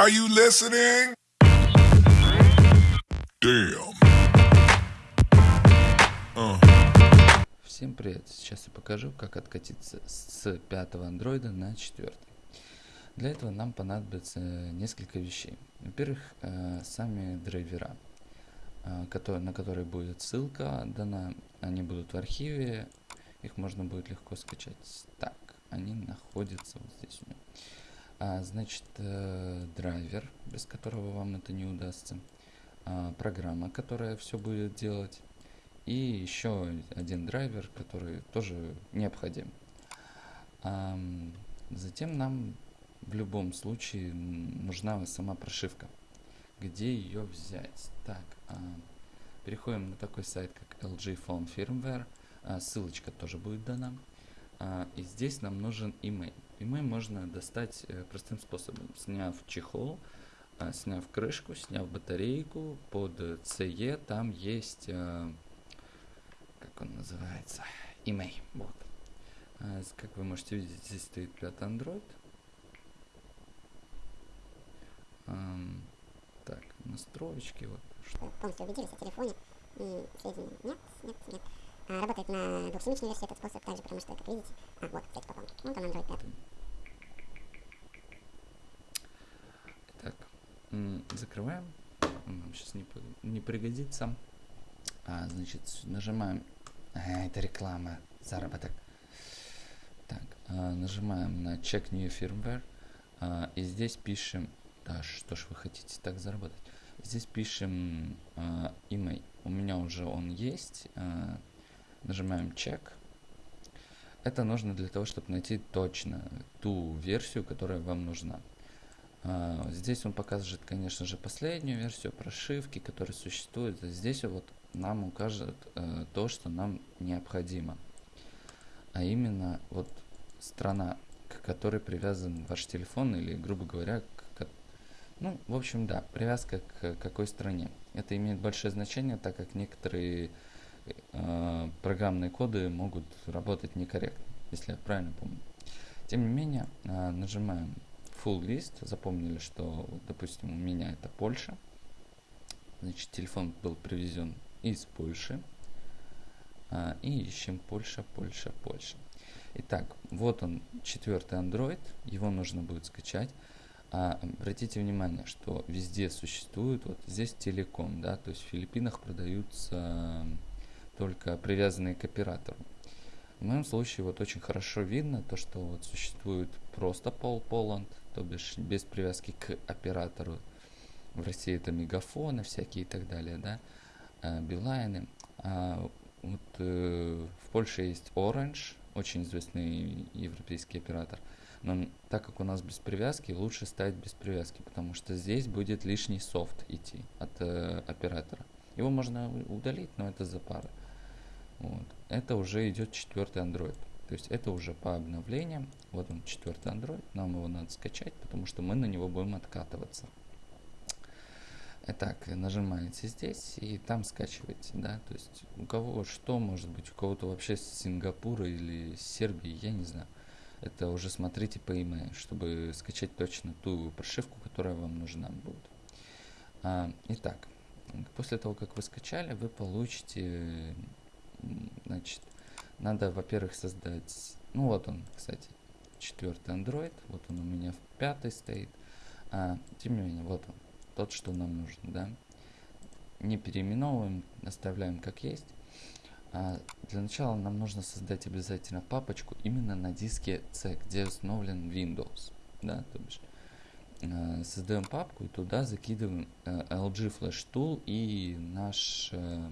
Are you listening? Damn. Всем привет! Сейчас я покажу, как откатиться с пятого андроида на четвертый. Для этого нам понадобится несколько вещей. Во-первых, э, сами драйвера, э, на которые будет ссылка дана. Они будут в архиве, их можно будет легко скачать. Так, они находятся вот здесь у меня. А, значит, э, драйвер, без которого вам это не удастся. А, программа, которая все будет делать и еще один драйвер, который тоже необходим. А, затем нам в любом случае нужна сама прошивка. Где ее взять? Так, а, переходим на такой сайт, как LG Phone Firmware. А, ссылочка тоже будет дана. А, и здесь нам нужен email. Email можно достать э, простым способом. Сняв чехол, а, сняв крышку, сняв батарейку под CE, там есть э, как он называется, email. Вот. А, как вы можете видеть, здесь стоит пятый Android. Так, настроечки. Вот. Полностью убедились о телефоне и сведения. Нет, нет, нет. А, работает на двухсемичной версии этот способ также, потому что, как видите, а, вот, кстати, попал. Вот он Android 5. Так, закрываем. Нам сейчас не, не пригодится. А, значит, нажимаем а, это реклама, заработок. Так, а, нажимаем на Check New Firmware. А, и здесь пишем, да, что ж вы хотите так заработать. Здесь пишем а, email. У меня уже он есть. А, нажимаем Check. Это нужно для того, чтобы найти точно ту версию, которая вам нужна. Uh, здесь он покажет, конечно же, последнюю версию прошивки, которая существует. Здесь вот нам укажет uh, то, что нам необходимо. А именно вот страна, к которой привязан ваш телефон или, грубо говоря, к, ну, в общем, да, привязка к какой стране. Это имеет большое значение, так как некоторые uh, программные коды могут работать некорректно, если я правильно помню. Тем не менее, нажимаем full list, запомнили, что, допустим, у меня это Польша. Значит, телефон был привезен из Польши. А, и ищем Польша, Польша, Польша. Итак, вот он, четвертый Android. Его нужно будет скачать. А, обратите внимание, что везде существует, вот здесь телеком, да, то есть в Филиппинах продаются только привязанные к оператору. В моем случае вот очень хорошо видно то, что вот существует просто Pol Poland, то бишь без привязки к оператору. В России это мегафоны всякие и так далее, да, а, Билайны. А вот э, в Польше есть Orange, очень известный европейский оператор. Но так как у нас без привязки, лучше ставить без привязки, потому что здесь будет лишний софт идти от э, оператора. Его можно удалить, но это за пары. Вот. Это уже идет четвертый Android. То есть это уже по обновлениям. Вот он четвертый Android. Нам его надо скачать, потому что мы на него будем откатываться. Итак, нажимаете здесь и там скачиваете, да, то есть у кого что может быть, у кого-то вообще с Сингапура или с Сербии, я не знаю. Это уже смотрите по email, чтобы скачать точно ту прошивку, которая вам нужна будет. А, итак, после того, как вы скачали, вы получите Значит, надо, во-первых, создать... Ну, вот он, кстати, четвертый Android. Вот он у меня в пятой стоит. А, тем не менее, вот он, тот, что нам нужен, да. Не переименовываем, оставляем как есть. А для начала нам нужно создать обязательно папочку именно на диске C, где установлен Windows. Да, то бишь э, создаем папку и туда закидываем э, LG Flash Tool и наш э,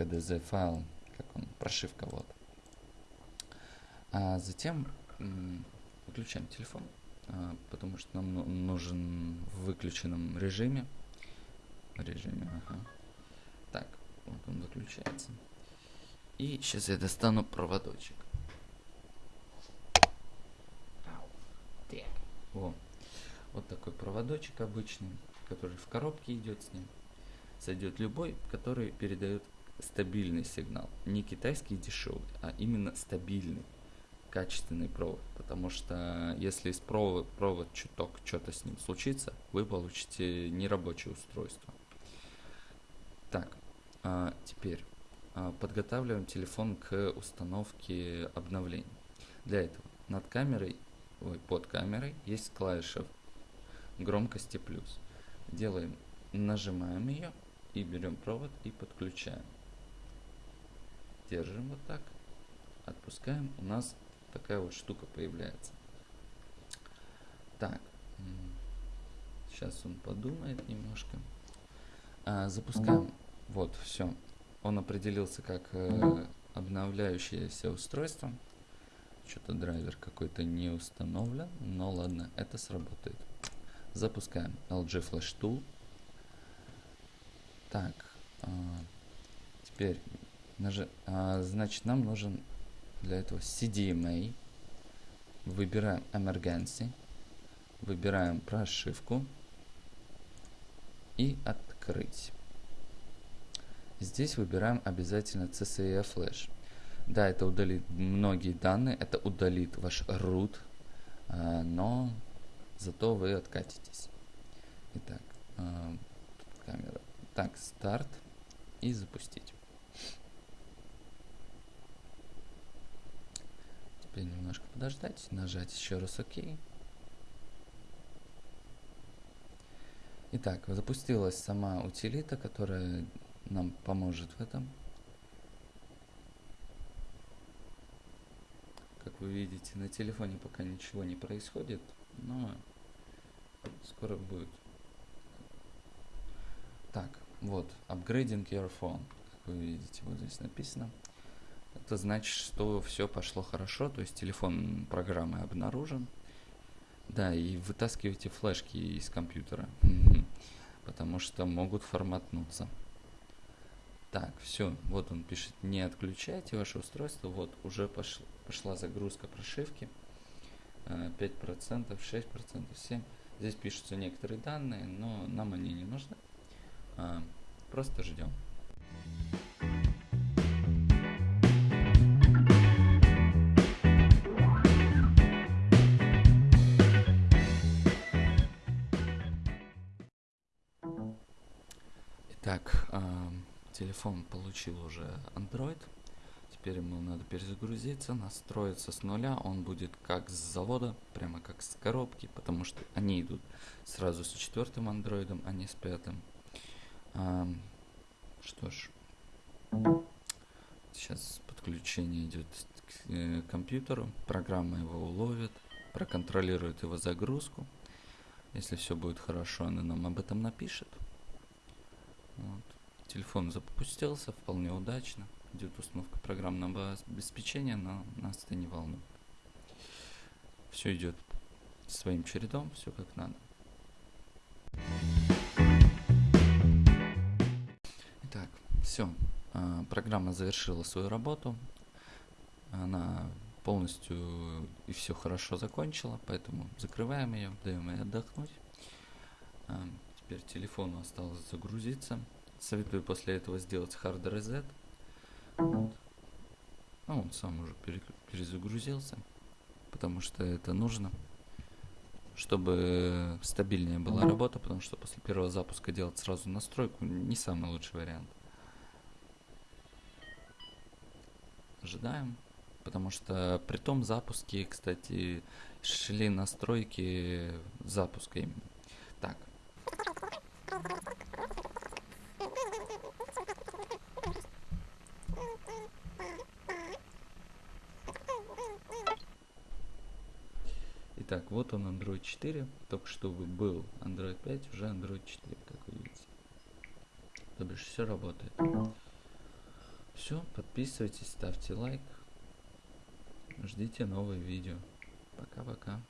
KDZ файл, как он, прошивка вот. А затем выключаем телефон, а, потому что нам ну, нужен в выключенном режиме. Режиме, ага. Так, вот он выключается. И сейчас я достану проводочек. О, вот такой проводочек обычный, который в коробке идет с ним. Сойдет любой, который передает стабильный сигнал. Не китайский дешевый, а именно стабильный. качественный провод, потому что если из провод, провод чуток что-то с ним случится, вы получите нерабочее устройство. Так, а теперь а, подготавливаем телефон к установке обновлений. Для этого над камерой, ой, под камерой есть клавиша громкости плюс. Делаем, нажимаем ее и берем провод и подключаем. Держим вот так, отпускаем, у нас такая вот штука появляется. Так, сейчас он подумает немножко. А, запускаем. Вот, все. Он определился как э, обновляющееся устройство. Что-то драйвер какой-то не установлен, но ладно, это сработает. Запускаем LG Flash Tool. Так, э, теперь, э, значит, нам нужен для этого CDMA. Выбираем Emergency. Выбираем прошивку. И открыть. Здесь выбираем обязательно CCE Flash. Да, это удалит многие данные, это удалит ваш root, а, но зато вы откатитесь. Итак, а, камера. Так, старт и запустить. Теперь немножко подождать, нажать еще раз ОК. Итак, запустилась сама утилита, которая нам поможет в этом. Как вы видите, на телефоне пока ничего не происходит, но скоро будет. Так, вот, upgrading your phone, как вы видите, вот здесь написано. Это значит, что все пошло хорошо, то есть телефон программы обнаружен. Да, и вытаскивайте флешки из компьютера, потому что могут форматнуться. Так, все, вот он пишет, не отключайте ваше устройство, вот уже пошла, пошла загрузка прошивки, 5%, 6%, 7%. Здесь пишутся некоторые данные, но нам они не нужны, а, просто ждем. Телефон получил уже Android. Теперь ему надо перезагрузиться, настроиться с нуля. Он будет как с завода, прямо как с коробки, потому что они идут сразу с четвертым андроидом, а не с пятым. А, что ж, сейчас подключение идет к э, компьютеру, программа его уловит, проконтролирует его загрузку. Если все будет хорошо, она нам об этом напишет. Вот. Телефон запустился вполне удачно. Идет установка программного обеспечения, но нас это не волнует. Все идет своим чередом, все как надо. Итак, все. А, программа завершила свою работу. Она полностью и все хорошо закончила, поэтому закрываем ее, даем ей отдохнуть. А, теперь телефону осталось загрузиться. Советую после этого сделать hard reset. Вот. Ну, он сам уже перезагрузился, потому что это нужно, чтобы стабильнее была работа, потому что после первого запуска делать сразу настройку не самый лучший вариант. Ожидаем, потому что при том запуске, кстати, шли настройки запуска именно. Итак, вот он Android 4. Только что был Android 5, уже Android 4, как вы видите. То бишь все работает. Все, подписывайтесь, ставьте лайк. Ждите новые видео. Пока-пока.